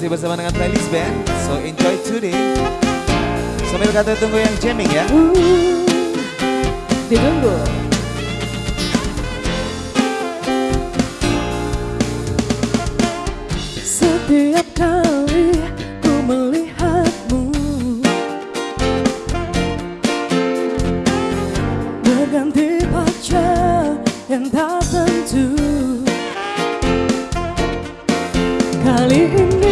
Masih bersama dengan playlist band. So enjoy today. Sambil kata tunggu yang jamming ya. Ditunggu. Setiap kali ku melihatmu Berganti pacar yang tak tentu. Kali ini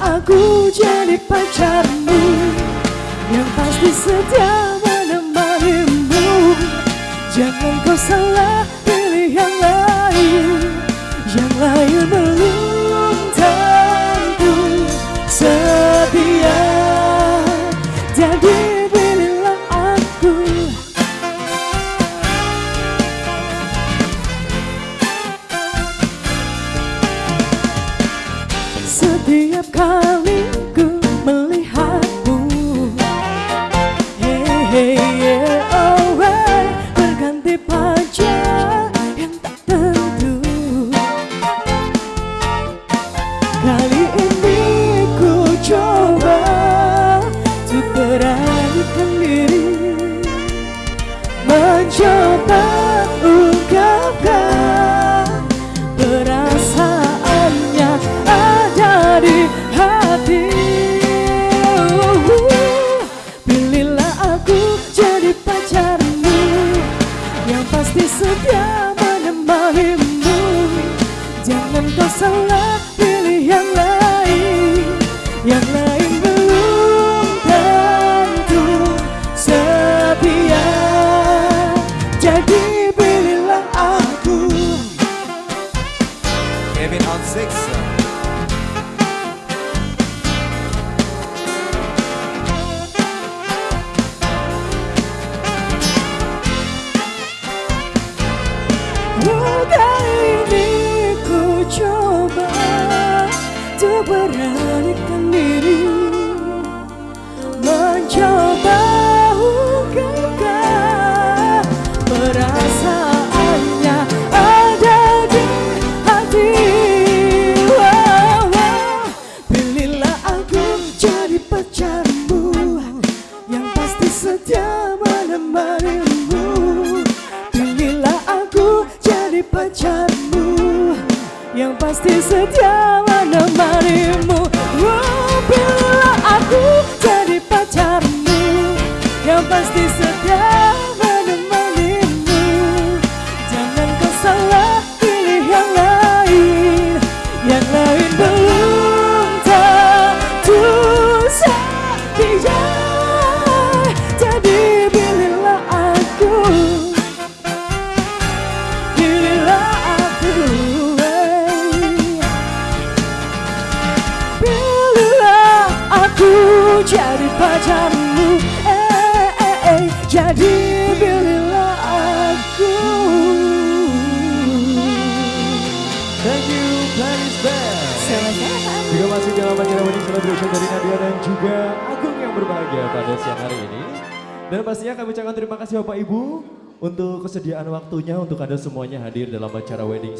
aku jadi pacarmu Yang pasti setia menemanimu. Jangan kau salah pilih yang lain Yang lain belum Setiap kali ku menemanimu Jangan kau salah setia menemanimu Pilihlah aku jadi pacarmu Yang pasti setia menemanimu oh, Pilihlah aku jadi pacarmu Yang pasti setia pacarmu eh, eh, eh. Jadi pilihlah aku Thank you playlist band Juga masih dalam acara wedding celebration dari Nadia dan juga Agung yang berbahagia pada siang hari ini. Dan pastinya kami ucapkan terima kasih Bapak Ibu untuk kesediaan waktunya untuk Anda semuanya hadir dalam acara wedding